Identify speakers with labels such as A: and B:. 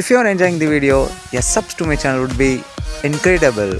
A: If you are enjoying the video, a subs to my channel would be incredible.